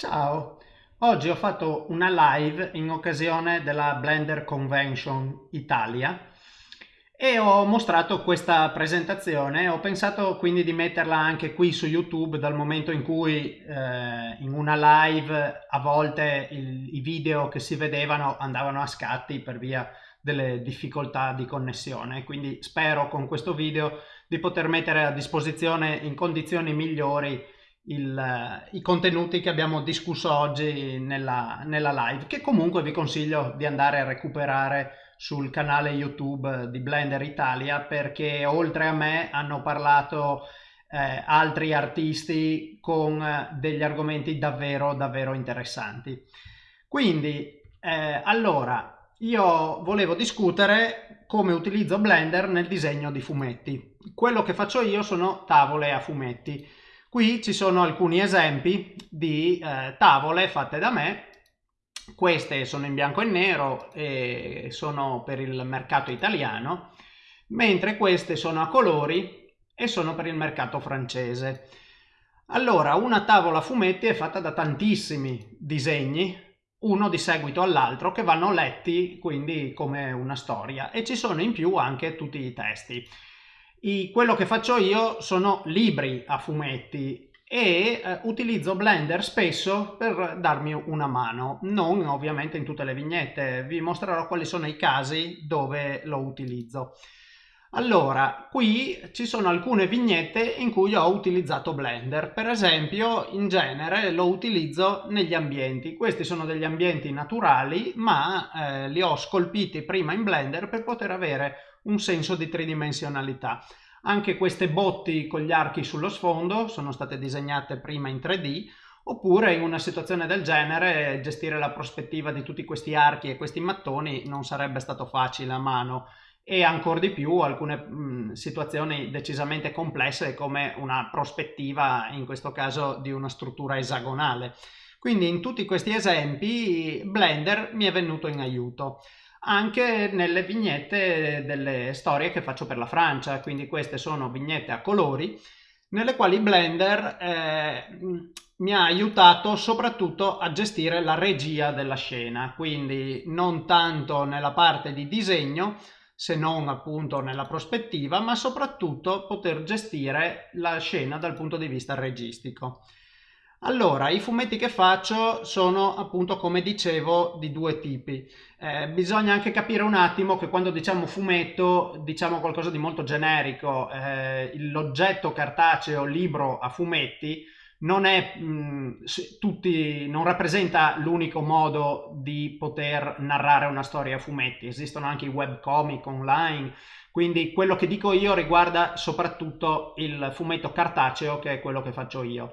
Ciao, oggi ho fatto una live in occasione della Blender Convention Italia e ho mostrato questa presentazione, ho pensato quindi di metterla anche qui su YouTube dal momento in cui eh, in una live a volte il, i video che si vedevano andavano a scatti per via delle difficoltà di connessione, quindi spero con questo video di poter mettere a disposizione in condizioni migliori il, i contenuti che abbiamo discusso oggi nella, nella live, che comunque vi consiglio di andare a recuperare sul canale YouTube di Blender Italia perché oltre a me hanno parlato eh, altri artisti con degli argomenti davvero davvero interessanti. Quindi eh, allora io volevo discutere come utilizzo Blender nel disegno di fumetti. Quello che faccio io sono tavole a fumetti Qui ci sono alcuni esempi di eh, tavole fatte da me. Queste sono in bianco e nero e sono per il mercato italiano, mentre queste sono a colori e sono per il mercato francese. Allora, una tavola a fumetti è fatta da tantissimi disegni, uno di seguito all'altro, che vanno letti quindi come una storia e ci sono in più anche tutti i testi. I, quello che faccio io sono libri a fumetti e eh, utilizzo Blender spesso per darmi una mano, non ovviamente in tutte le vignette, vi mostrerò quali sono i casi dove lo utilizzo. Allora, qui ci sono alcune vignette in cui ho utilizzato Blender, per esempio in genere lo utilizzo negli ambienti, questi sono degli ambienti naturali ma eh, li ho scolpiti prima in Blender per poter avere un senso di tridimensionalità. Anche queste botti con gli archi sullo sfondo sono state disegnate prima in 3D, oppure in una situazione del genere gestire la prospettiva di tutti questi archi e questi mattoni non sarebbe stato facile a mano e ancora di più alcune mh, situazioni decisamente complesse come una prospettiva in questo caso di una struttura esagonale. Quindi in tutti questi esempi Blender mi è venuto in aiuto anche nelle vignette delle storie che faccio per la Francia, quindi queste sono vignette a colori nelle quali Blender eh, mi ha aiutato soprattutto a gestire la regia della scena, quindi non tanto nella parte di disegno, se non appunto nella prospettiva, ma soprattutto poter gestire la scena dal punto di vista registico. Allora, i fumetti che faccio sono appunto, come dicevo, di due tipi. Eh, bisogna anche capire un attimo che quando diciamo fumetto diciamo qualcosa di molto generico. Eh, l'oggetto cartaceo libro a fumetti non, è, mh, tutti, non rappresenta l'unico modo di poter narrare una storia a fumetti. Esistono anche i webcomic online, quindi quello che dico io riguarda soprattutto il fumetto cartaceo che è quello che faccio io.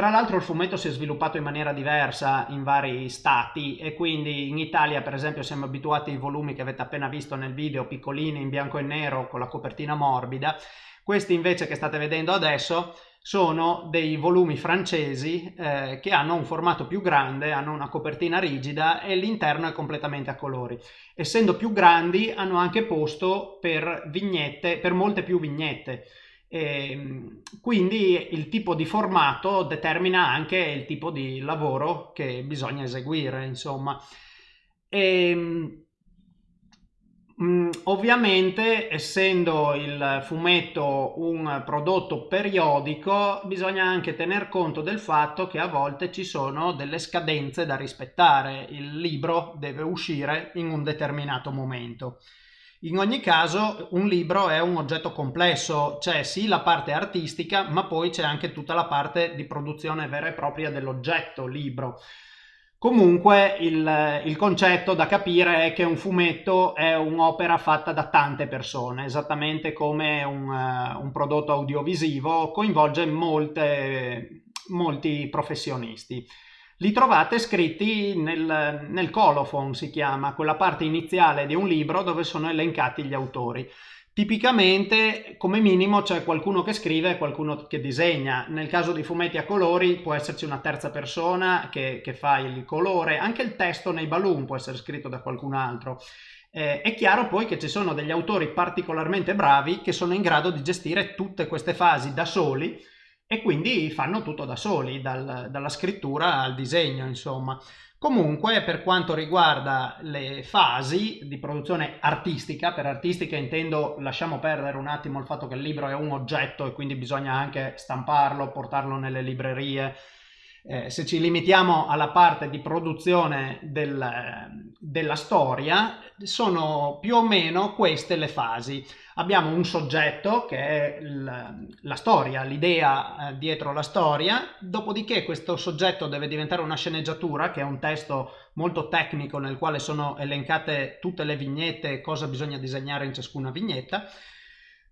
Tra l'altro il fumetto si è sviluppato in maniera diversa in vari stati e quindi in Italia per esempio siamo abituati ai volumi che avete appena visto nel video, piccolini in bianco e nero con la copertina morbida. Questi invece che state vedendo adesso sono dei volumi francesi eh, che hanno un formato più grande, hanno una copertina rigida e l'interno è completamente a colori. Essendo più grandi hanno anche posto per vignette, per molte più vignette. E ehm, quindi il tipo di formato determina anche il tipo di lavoro che bisogna eseguire, insomma. E, ehm, mm, ovviamente, essendo il fumetto un prodotto periodico, bisogna anche tener conto del fatto che a volte ci sono delle scadenze da rispettare. Il libro deve uscire in un determinato momento. In ogni caso un libro è un oggetto complesso, c'è sì la parte artistica, ma poi c'è anche tutta la parte di produzione vera e propria dell'oggetto libro. Comunque il, il, concetto da capire è che un fumetto è un'opera fatta da tante persone, esattamente come un, uh, un prodotto audiovisivo coinvolge molte, molti professionisti li trovate scritti nel, nel colophon, si chiama, quella parte iniziale di un libro dove sono elencati gli autori. Tipicamente, come minimo, c'è qualcuno che scrive e qualcuno che disegna. Nel caso di fumetti a colori può esserci una terza persona che, che fa il colore, anche il testo nei balloon può essere scritto da qualcun altro. Eh, è chiaro poi che ci sono degli autori particolarmente bravi che sono in grado di gestire tutte queste fasi da soli e quindi fanno tutto da soli, dal, dalla scrittura al disegno, insomma. Comunque, per quanto riguarda le fasi di produzione artistica, per artistica intendo, lasciamo perdere un attimo il fatto che il libro è un oggetto e quindi bisogna anche stamparlo, portarlo nelle librerie, eh, se ci limitiamo alla parte di produzione del, della storia, sono più o meno queste le fasi. Abbiamo un soggetto che è il, la storia, l'idea eh, dietro la storia, dopodiché questo soggetto deve diventare una sceneggiatura, che è un testo molto tecnico nel quale sono elencate tutte le vignette e cosa bisogna disegnare in ciascuna vignetta.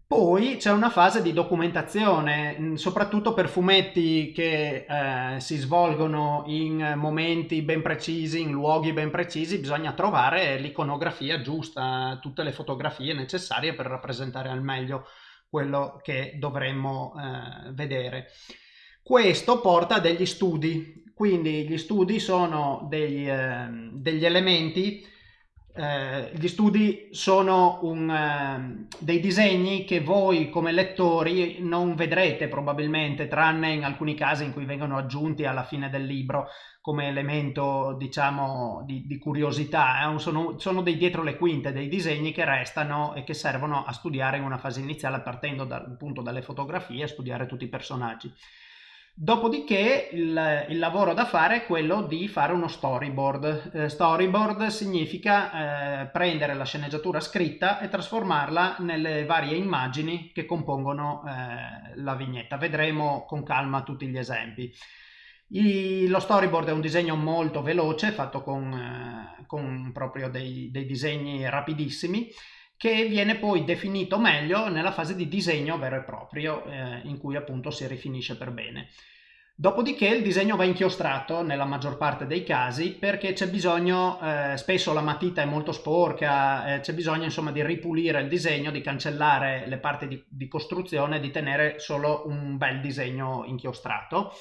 Poi c'è una fase di documentazione, mm, soprattutto per fumetti che eh, si svolgono in momenti ben precisi, in luoghi ben precisi, bisogna trovare l'iconografia giusta, tutte le fotografie necessarie per rappresentare al meglio quello che dovremmo eh, vedere. Questo porta a degli studi, quindi gli studi sono degli, eh, degli elementi eh, gli studi sono un, eh, dei disegni che voi come lettori non vedrete probabilmente, tranne in alcuni casi in cui vengono aggiunti alla fine del libro come elemento diciamo di, di curiosità. Eh? Sono, sono, dei dietro le quinte, dei disegni che restano e che servono a studiare in una fase iniziale partendo da, appunto dalle fotografie, a studiare tutti i personaggi. Dopodiché il, il, lavoro da fare è quello di fare uno storyboard. Eh, storyboard significa eh, prendere la sceneggiatura scritta e trasformarla nelle varie immagini che compongono eh, la vignetta. Vedremo con calma tutti gli esempi. I, lo storyboard è un disegno molto veloce, fatto con, eh, con proprio dei, dei disegni rapidissimi che viene poi definito meglio nella fase di disegno vero e proprio, eh, in cui appunto si rifinisce per bene. Dopodiché il disegno va inchiostrato nella maggior parte dei casi perché c'è bisogno, eh, spesso la matita è molto sporca, eh, c'è bisogno insomma di ripulire il disegno, di cancellare le parti di, di costruzione, di tenere solo un bel disegno inchiostrato.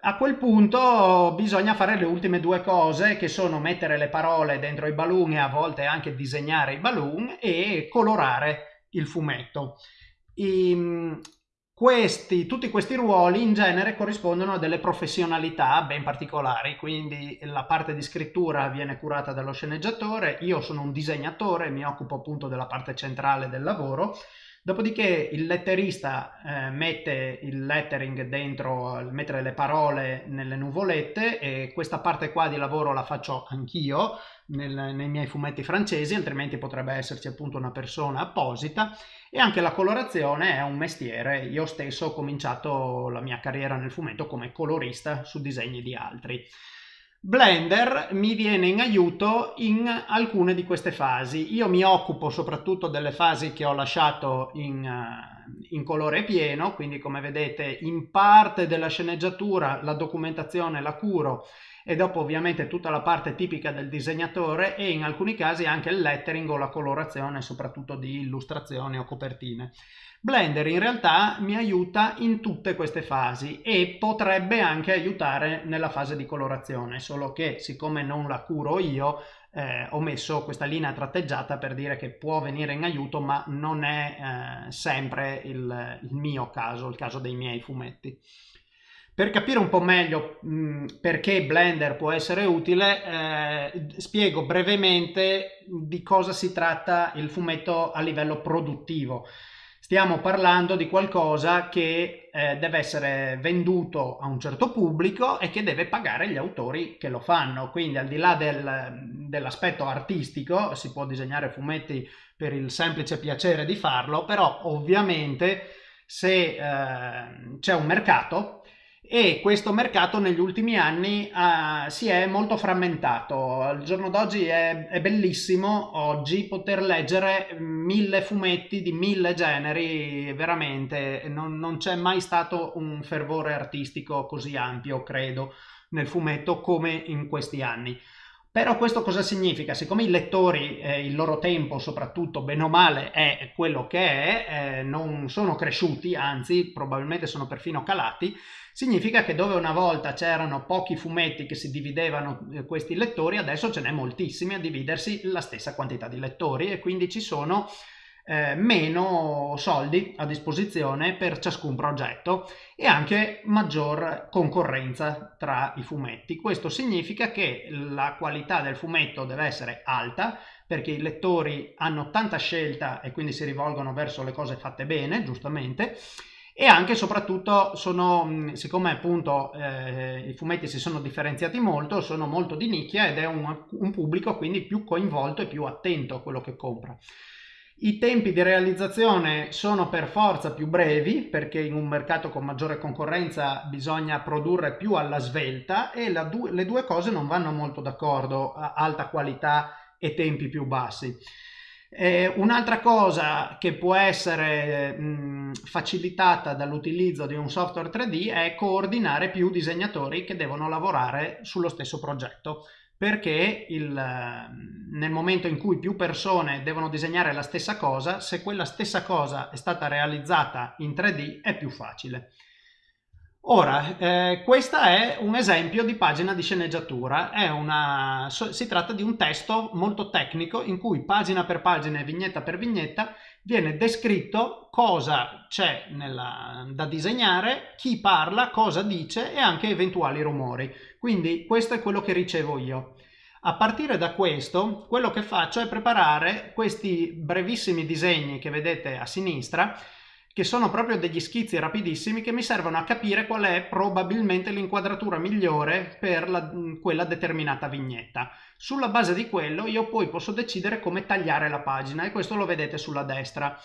A quel punto bisogna fare le ultime due cose che sono mettere le parole dentro i balloon e a volte anche disegnare i balloon e colorare il fumetto. I, questi, tutti questi ruoli in genere corrispondono a delle professionalità ben particolari, quindi la parte di scrittura viene curata dallo sceneggiatore, io sono un disegnatore, mi occupo appunto della parte centrale del lavoro Dopodiché il letterista eh, mette il lettering dentro, mettere le parole nelle nuvolette e questa parte qua di lavoro la faccio anch'io nel, nei miei fumetti francesi, altrimenti potrebbe esserci appunto una persona apposita e anche la colorazione è un mestiere. Io stesso ho cominciato la mia carriera nel fumetto come colorista su disegni di altri. Blender mi viene in aiuto in alcune di queste fasi. Io mi occupo soprattutto delle fasi che ho lasciato in, uh, in, colore pieno, quindi come vedete in parte della sceneggiatura la documentazione la curo e dopo ovviamente tutta la parte tipica del disegnatore e in alcuni casi anche il lettering o la colorazione soprattutto di illustrazioni o copertine. Blender in realtà mi aiuta in tutte queste fasi e potrebbe anche aiutare nella fase di colorazione, solo che siccome non la curo io eh, ho messo questa linea tratteggiata per dire che può venire in aiuto ma non è eh, sempre il, il, mio caso, il caso dei miei fumetti. Per capire un po' meglio mh, perché Blender può essere utile, eh, spiego brevemente di cosa si tratta il fumetto a livello produttivo. Stiamo parlando di qualcosa che eh, deve essere venduto a un certo pubblico e che deve pagare gli autori che lo fanno. Quindi al di là del, dell'aspetto artistico, si può disegnare fumetti per il semplice piacere di farlo, però ovviamente se eh, c'è un mercato e questo mercato negli ultimi anni uh, si è molto frammentato. Al giorno d'oggi è, è, bellissimo oggi poter leggere mille fumetti di mille generi, veramente non, non c'è mai stato un fervore artistico così ampio, credo, nel fumetto come in questi anni. Però questo cosa significa? Siccome i lettori, eh, il loro tempo soprattutto, bene o male, è quello che è, eh, non sono cresciuti, anzi probabilmente sono perfino calati, significa che dove una volta c'erano pochi fumetti che si dividevano eh, questi lettori, adesso ce n'è moltissimi a dividersi la stessa quantità di lettori e quindi ci sono eh, meno soldi a disposizione per ciascun progetto e anche maggior concorrenza tra i fumetti. Questo significa che la qualità del fumetto deve essere alta perché i lettori hanno tanta scelta e quindi si rivolgono verso le cose fatte bene, giustamente, e anche e soprattutto sono, siccome appunto eh, i fumetti si sono differenziati molto, sono molto di nicchia ed è un, un pubblico quindi più coinvolto e più attento a quello che compra. I tempi di realizzazione sono per forza più brevi perché in un mercato con maggiore concorrenza bisogna produrre più alla svelta e du le due cose non vanno molto d'accordo, alta qualità e tempi più bassi. Eh, un'altra cosa che può essere mh, facilitata dall'utilizzo di un software 3D è coordinare più disegnatori che devono lavorare sullo stesso progetto perché il, nel momento in cui più persone devono disegnare la stessa cosa, se quella stessa cosa è stata realizzata in 3D è più facile. Ora, eh, questo è un esempio di pagina di sceneggiatura, una, so, si tratta di un testo molto tecnico in cui pagina per pagina e vignetta per vignetta viene descritto cosa c'è da disegnare, chi parla, cosa dice e anche eventuali rumori. Quindi questo è quello che ricevo io. A partire da questo, quello che faccio è preparare questi brevissimi disegni che vedete a sinistra che sono proprio degli schizzi rapidissimi che mi servono a capire qual è probabilmente l'inquadratura migliore per la, quella determinata vignetta. Sulla base di quello io poi posso decidere come tagliare la pagina e questo lo vedete sulla destra.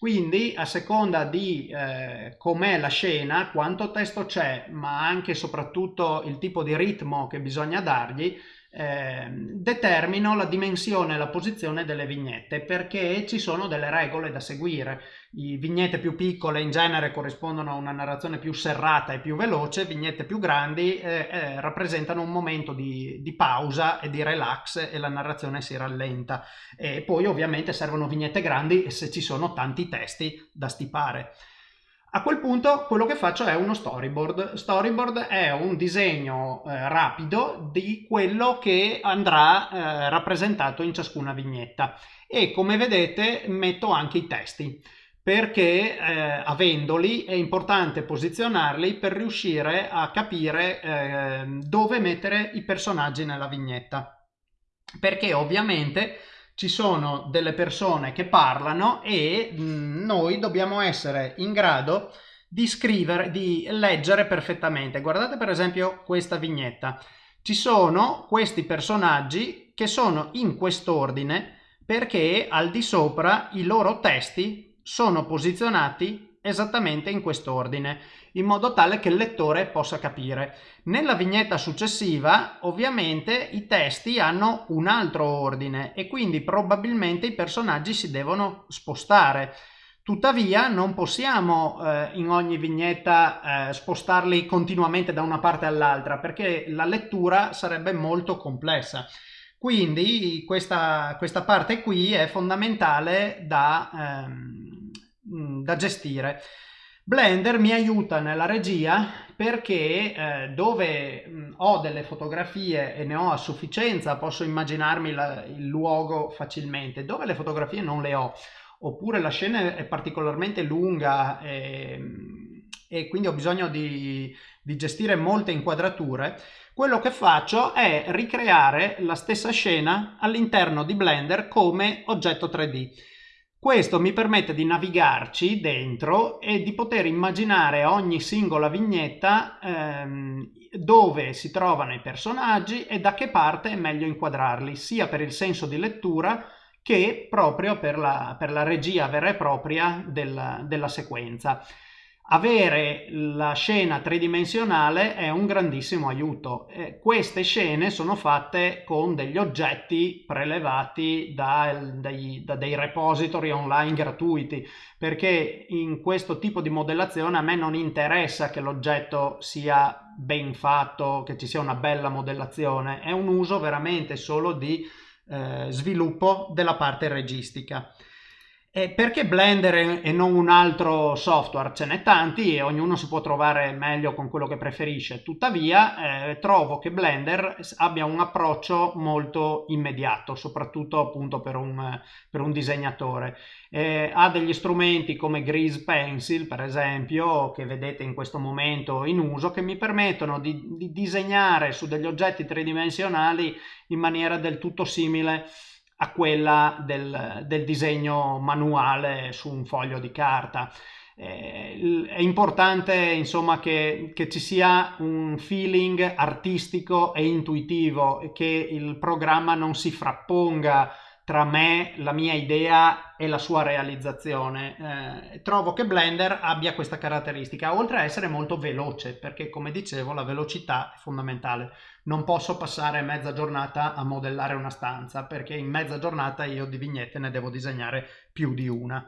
Quindi a seconda di eh, com'è la scena, quanto testo c'è, ma anche e soprattutto il tipo di ritmo che bisogna dargli, eh, determino la dimensione e la posizione delle vignette perché ci sono delle regole da seguire. I vignette più piccole in genere corrispondono a una narrazione più serrata e più veloce, vignette più grandi eh, eh, rappresentano un momento di, di, pausa e di relax e la narrazione si rallenta. E poi ovviamente servono vignette grandi se ci sono tanti testi da stipare. A quel punto quello che faccio è uno storyboard. Storyboard è un disegno eh, rapido di quello che andrà eh, rappresentato in ciascuna vignetta e come vedete metto anche i testi perché eh, avendoli è importante posizionarli per riuscire a capire ehm, dove mettere i personaggi nella vignetta perché ovviamente ci sono delle persone che parlano e mm, noi dobbiamo essere in grado di scrivere, di leggere perfettamente. Guardate per esempio questa vignetta. Ci sono questi personaggi che sono in quest'ordine perché al di sopra i loro testi sono posizionati esattamente in quest'ordine in modo tale che il lettore possa capire. Nella vignetta successiva ovviamente i testi hanno un altro ordine e quindi probabilmente i personaggi si devono spostare. Tuttavia non possiamo eh, in ogni vignetta eh, spostarli continuamente da una parte all'altra perché la lettura sarebbe molto complessa. Quindi questa, questa parte qui è fondamentale da, ehm, da gestire. Blender mi aiuta nella regia perché eh, dove mh, ho delle fotografie e ne ho a sufficienza posso immaginarmi la, il luogo facilmente, dove le fotografie non le ho oppure la scena è particolarmente lunga e, e quindi ho bisogno di, di gestire molte inquadrature, quello che faccio è ricreare la stessa scena all'interno di Blender come oggetto 3D. Questo mi permette di navigarci dentro e di poter immaginare ogni singola vignetta ehm, dove si trovano i personaggi e da che parte è meglio inquadrarli, sia per il senso di lettura che proprio per la, per la regia vera e propria della, della sequenza. Avere la scena tridimensionale è un grandissimo aiuto. Eh, queste scene sono fatte con degli oggetti prelevati da, dai, da, dei repository online gratuiti, perché in questo tipo di modellazione a me non interessa che l'oggetto sia ben fatto, che ci sia una bella modellazione, è un uso veramente solo di eh, sviluppo della parte registica. E perché Blender e non un altro software? Ce n'è tanti e ognuno si può trovare meglio con quello che preferisce. Tuttavia eh, trovo che Blender abbia un approccio molto immediato, soprattutto appunto per un, per un disegnatore. Eh, ha degli strumenti come Grease Pencil, per esempio, che vedete in questo momento in uso, che mi permettono di, di disegnare su degli oggetti tridimensionali in maniera del tutto simile a quella del, del disegno manuale su un foglio di carta. Eh, è importante insomma che, che, ci sia un feeling artistico e intuitivo che il programma non si frapponga tra me, la mia idea e la sua realizzazione. Eh, trovo che Blender abbia questa caratteristica, oltre a essere molto veloce, perché come dicevo la velocità è fondamentale. Non posso passare mezza giornata a modellare una stanza, perché in mezza giornata io di vignette ne devo disegnare più di una.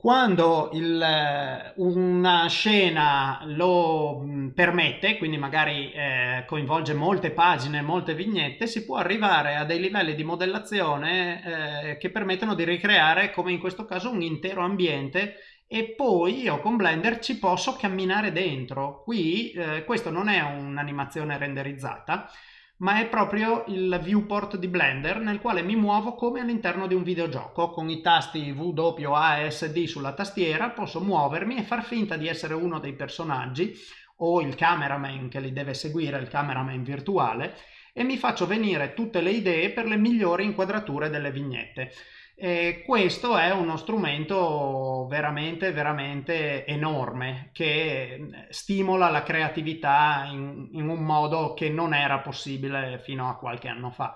Quando il, una scena lo permette, quindi magari eh, coinvolge molte pagine, molte vignette, si può arrivare a dei livelli di modellazione eh, che permettono di ricreare, come in questo caso, un intero ambiente e poi io con Blender ci posso camminare dentro. Qui eh, questo non è un'animazione renderizzata, ma è proprio il viewport di Blender nel quale mi muovo come all'interno di un videogioco. Con i tasti W, A e SD sulla tastiera posso muovermi e far finta di essere uno dei personaggi o il cameraman che li deve seguire, il cameraman virtuale, e mi faccio venire tutte le idee per le migliori inquadrature delle vignette. E questo è uno strumento veramente, veramente enorme che stimola la creatività in, in, un modo che non era possibile fino a qualche anno fa.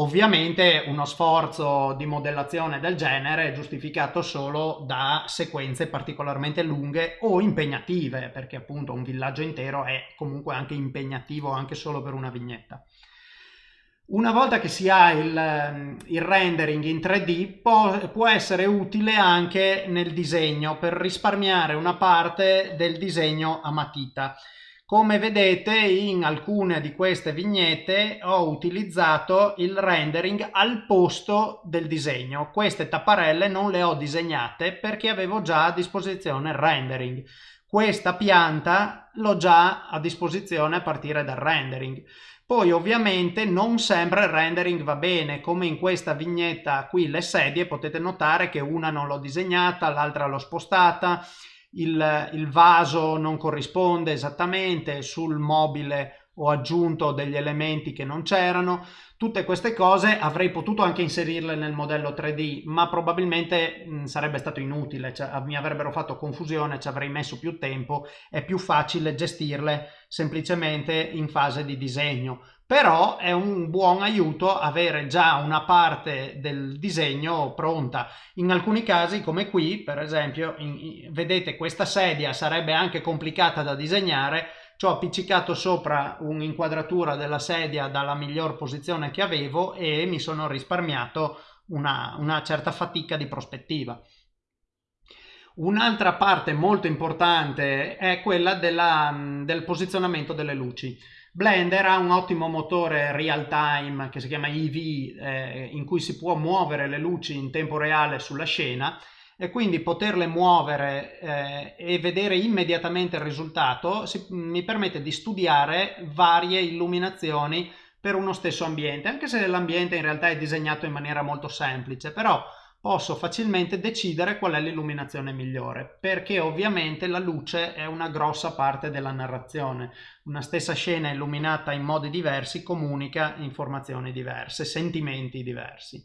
Ovviamente uno sforzo di modellazione del genere è giustificato solo da sequenze particolarmente lunghe o impegnative, perché appunto un villaggio intero è comunque anche impegnativo anche solo per una vignetta. Una volta che si ha il, ehm, il rendering in 3D può, può, essere utile anche nel disegno per risparmiare una parte del disegno a matita. Come vedete in alcune di queste vignette ho utilizzato il rendering al posto del disegno. Queste tapparelle non le ho disegnate perché avevo già a disposizione il rendering. Questa pianta l'ho già a disposizione a partire dal rendering. Poi ovviamente non sempre il rendering va bene, come in questa vignetta qui le sedie potete notare che una non l'ho disegnata, l'altra l'ho spostata, il, il vaso non corrisponde esattamente, sul mobile ho aggiunto degli elementi che non c'erano, tutte queste cose avrei potuto anche inserirle nel modello 3D, ma probabilmente mh, sarebbe stato inutile, cioè, mi avrebbero fatto confusione, ci avrei messo più tempo, è più facile gestirle semplicemente in fase di disegno. Però è un buon aiuto avere già una parte del disegno pronta. In alcuni casi, come qui, per esempio, in, in, vedete questa sedia sarebbe anche complicata da disegnare, ci ho appiccicato sopra un'inquadratura della sedia dalla miglior posizione che avevo e mi sono risparmiato una, una certa fatica di prospettiva. Un'altra parte molto importante è quella della, del posizionamento delle luci. Blender ha un ottimo motore real time che si chiama EV eh, in cui si può muovere le luci in tempo reale sulla scena e quindi poterle muovere eh, e vedere immediatamente il risultato si, mi permette di studiare varie illuminazioni per uno stesso ambiente, anche se l'ambiente in realtà è disegnato in maniera molto semplice, però posso facilmente decidere qual è l'illuminazione migliore, perché ovviamente la luce è una grossa parte della narrazione. Una stessa scena illuminata in modi diversi comunica informazioni diverse, sentimenti diversi.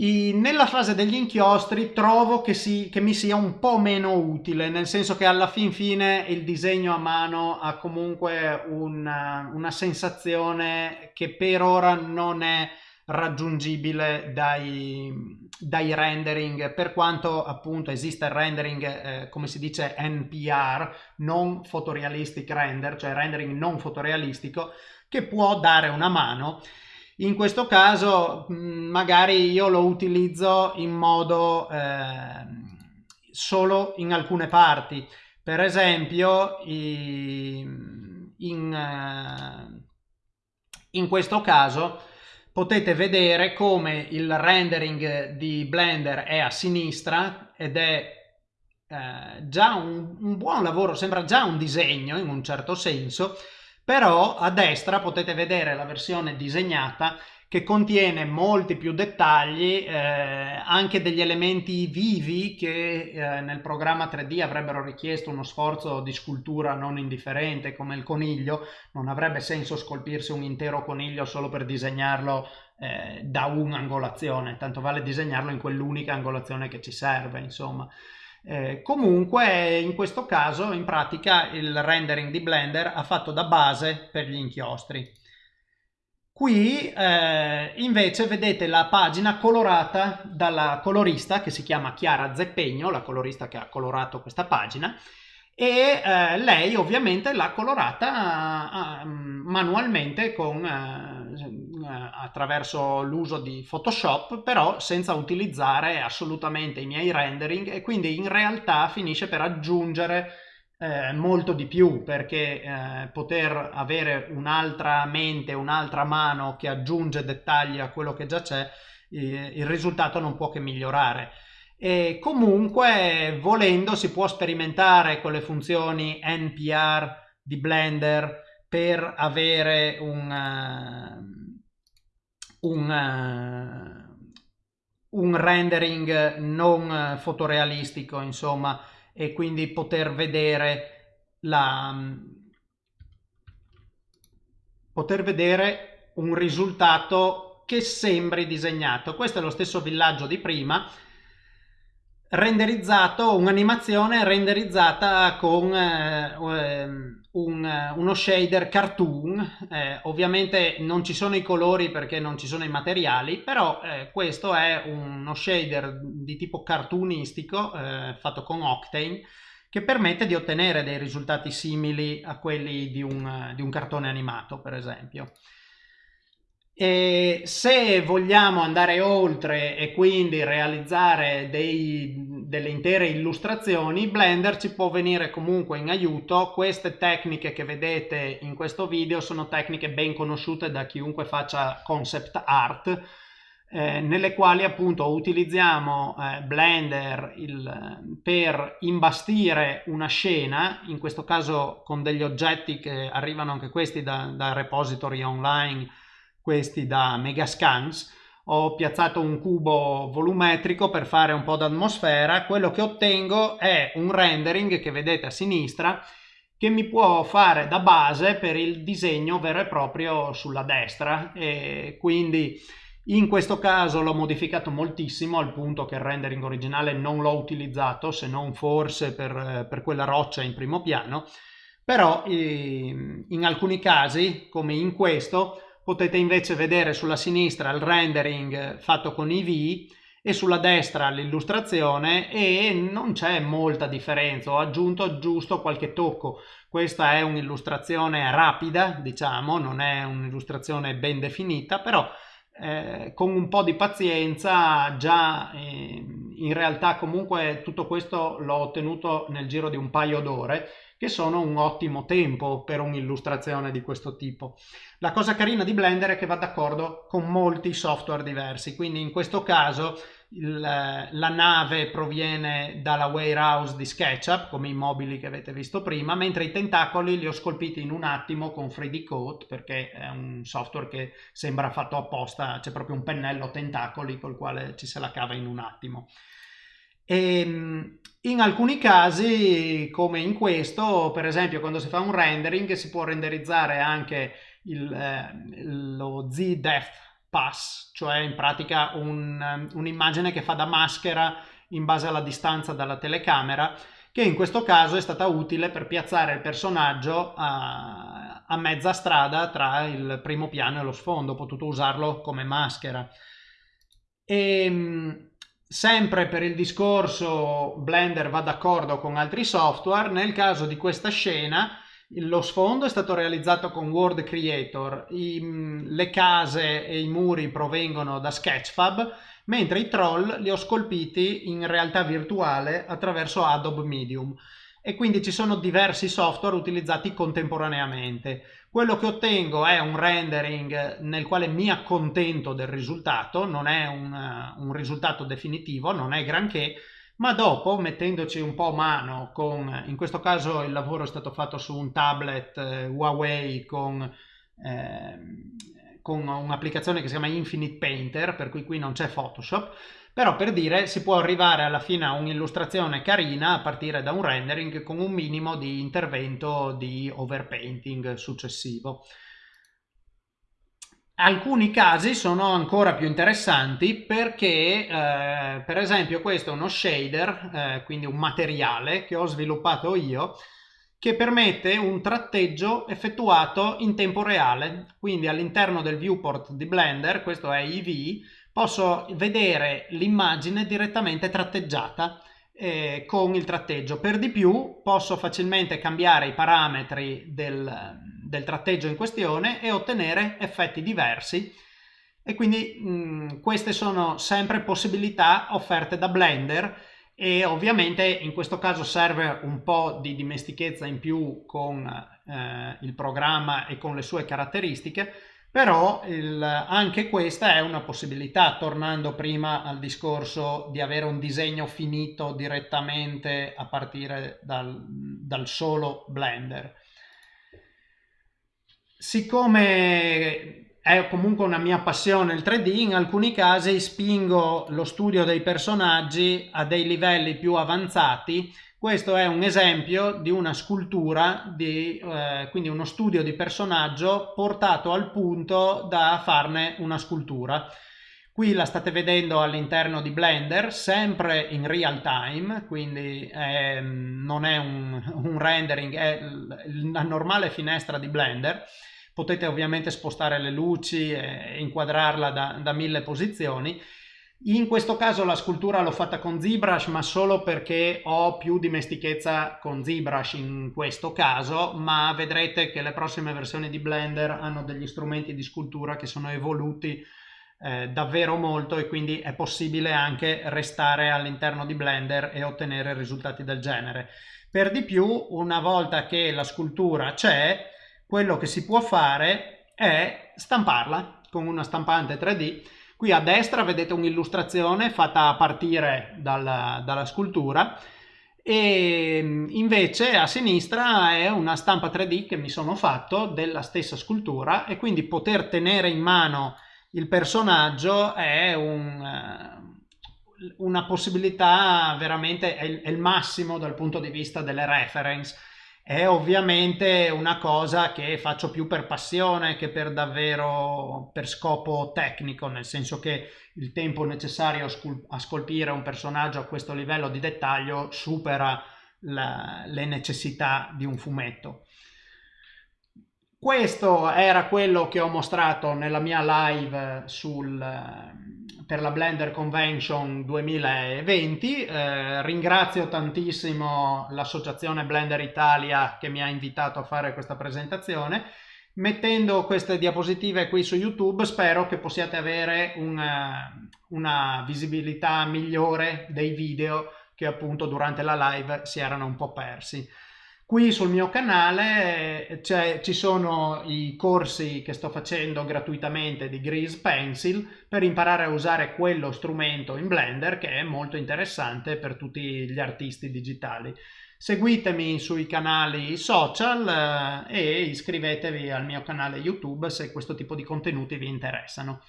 I, nella fase degli inchiostri trovo che, si, che, mi sia un po' meno utile, nel senso che alla fin fine il disegno a mano ha comunque una, una sensazione che per ora non è raggiungibile dai, dai rendering, per quanto appunto esista il rendering, eh, come si dice NPR, non fotorealistic render, cioè rendering non fotorealistico, che può dare una mano in questo caso mm, magari io lo utilizzo in modo eh, solo in alcune parti. Per esempio in, eh, in questo caso potete vedere come il rendering di Blender è a sinistra ed è eh, già un, un buon lavoro, sembra già un disegno in un certo senso, però a destra potete vedere la versione disegnata che contiene molti più dettagli, eh, anche degli elementi vivi che eh, nel programma 3D avrebbero richiesto uno sforzo di scultura non indifferente come il coniglio, non avrebbe senso scolpirsi un intero coniglio solo per disegnarlo eh, da un'angolazione, tanto vale disegnarlo in quell'unica angolazione che ci serve, insomma. Eh, comunque in questo caso in pratica il rendering di Blender ha fatto da base per gli inchiostri. Qui eh, invece vedete la pagina colorata dalla colorista che si chiama Chiara Zeppegno, la colorista che ha colorato questa pagina e eh, lei ovviamente l'ha colorata uh, manualmente con, uh, attraverso l'uso di Photoshop però senza utilizzare assolutamente i miei rendering e quindi in realtà finisce per aggiungere eh, molto di più perché eh, poter avere un'altra mente, un'altra mano che aggiunge dettagli a quello che già c'è, eh, il risultato non può che migliorare. E comunque volendo si può sperimentare con le funzioni NPR di Blender per avere un, uh, un, uh, un rendering non fotorealistico insomma e quindi poter vedere la poter vedere un risultato che sembri disegnato. Questo è lo stesso villaggio di prima, renderizzato, un'animazione renderizzata con eh, un, uno shader cartoon. Eh, ovviamente non ci sono i colori perché non ci sono i materiali, però eh, questo è uno shader di tipo cartoonistico eh, fatto con Octane che permette di ottenere dei risultati simili a quelli di un, di un cartone animato, per esempio. E se vogliamo andare oltre e quindi realizzare dei, delle intere illustrazioni, Blender ci può venire comunque in aiuto. Queste tecniche che vedete in questo video sono tecniche ben conosciute da chiunque faccia concept art, eh, nelle quali appunto utilizziamo eh, Blender il, per imbastire una scena, in questo caso con degli oggetti che arrivano anche questi da, da repository online, questi da Megascans, ho piazzato un cubo volumetrico per fare un po' d'atmosfera, quello che ottengo è un rendering che vedete a sinistra che mi può fare da base per il disegno vero e proprio sulla destra. E quindi in questo caso l'ho modificato moltissimo al punto che il rendering originale non l'ho utilizzato se non forse per, per quella roccia in primo piano. Però in alcuni casi come in questo potete invece vedere sulla sinistra il rendering fatto con IV e sulla destra l'illustrazione e non c'è molta differenza, ho aggiunto giusto qualche tocco. Questa è un'illustrazione rapida, diciamo, non è un'illustrazione ben definita, però eh, con un po' di pazienza già eh, in realtà comunque tutto questo l'ho ottenuto nel giro di un paio d'ore che sono un ottimo tempo per un'illustrazione di questo tipo. La cosa carina di Blender è che va d'accordo con molti software diversi, quindi in questo caso il, la nave proviene dalla warehouse di SketchUp, come i mobili che avete visto prima, mentre i tentacoli li ho scolpiti in un attimo con 3D Coat, perché è un software che sembra fatto apposta, c'è proprio un pennello tentacoli col quale ci se la cava in un attimo. E ehm, in alcuni casi, come in questo, per esempio quando si fa un rendering si può renderizzare anche il, eh, lo Z-Depth Pass, cioè in pratica un, un'immagine che fa da maschera in base alla distanza dalla telecamera, che in questo caso è stata utile per piazzare il personaggio a, a mezza strada tra il primo piano e lo sfondo, ho potuto usarlo come maschera. E, ehm, Sempre per il discorso Blender va d'accordo con altri software, nel caso di questa scena lo sfondo è stato realizzato con World Creator, I, le case e i muri provengono da Sketchfab, mentre i troll li ho scolpiti in realtà virtuale attraverso Adobe Medium e quindi ci sono diversi software utilizzati contemporaneamente. Quello che ottengo è un rendering nel quale mi accontento del risultato, non è un, un risultato definitivo, non è granché, ma dopo mettendoci un po' mano con, in questo caso il lavoro è stato fatto su un tablet eh, Huawei con, eh, con un'applicazione che si chiama Infinite Painter, per cui qui non c'è Photoshop, però per dire si può arrivare alla fine a un'illustrazione carina a partire da un rendering con un minimo di intervento di overpainting successivo. Alcuni casi sono ancora più interessanti perché eh, per esempio questo è uno shader, eh, quindi un materiale che ho sviluppato io che permette un tratteggio effettuato in tempo reale, quindi all'interno del viewport di Blender, questo è EV, posso vedere l'immagine direttamente tratteggiata eh, con il tratteggio. Per di più posso facilmente cambiare i parametri del, del tratteggio in questione e ottenere effetti diversi e quindi mh, queste sono sempre possibilità offerte da Blender e ovviamente in questo caso serve un po' di dimestichezza in più con eh, il programma e con le sue caratteristiche però il, anche questa è una possibilità, tornando prima al discorso di avere un disegno finito direttamente a partire dal, dal solo Blender. Siccome è comunque una mia passione il 3D, in alcuni casi spingo lo studio dei personaggi a dei livelli più avanzati questo è un esempio di una scultura, di, eh, quindi uno studio di personaggio portato al punto da farne una scultura. Qui la state vedendo all'interno di Blender, sempre in real time, quindi è, non è un, un rendering, è la normale finestra di Blender. Potete ovviamente spostare le luci e inquadrarla da, da mille posizioni in questo caso la scultura l'ho fatta con ZBrush ma solo perché ho più dimestichezza con ZBrush in questo caso ma vedrete che le prossime versioni di Blender hanno degli strumenti di scultura che sono evoluti eh, davvero molto e quindi è possibile anche restare all'interno di Blender e ottenere risultati del genere. Per di più una volta che la scultura c'è quello che si può fare è stamparla con una stampante 3D Qui a destra vedete un'illustrazione fatta a partire dalla, dalla scultura e invece a sinistra è una stampa 3D che mi sono fatto della stessa scultura e quindi poter tenere in mano il personaggio è un, eh, una possibilità veramente, è il, è il massimo dal punto di vista delle reference è ovviamente una cosa che faccio più per passione che per davvero per scopo tecnico, nel senso che il tempo necessario a, scolpire un personaggio a questo livello di dettaglio supera la, le necessità di un fumetto. Questo era quello che ho mostrato nella mia live sul, per la Blender Convention 2020. Eh, ringrazio tantissimo l'associazione Blender Italia che mi ha invitato a fare questa presentazione. Mettendo queste diapositive qui su YouTube spero che possiate avere una, una visibilità migliore dei video che appunto durante la live si erano un po' persi. Qui sul mio canale ci sono i corsi che sto facendo gratuitamente di Grease Pencil per imparare a usare quello strumento in Blender che è molto interessante per tutti gli artisti digitali. Seguitemi sui canali social eh, e iscrivetevi al mio canale YouTube se questo tipo di contenuti vi interessano.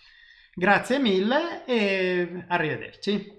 Grazie mille e arrivederci.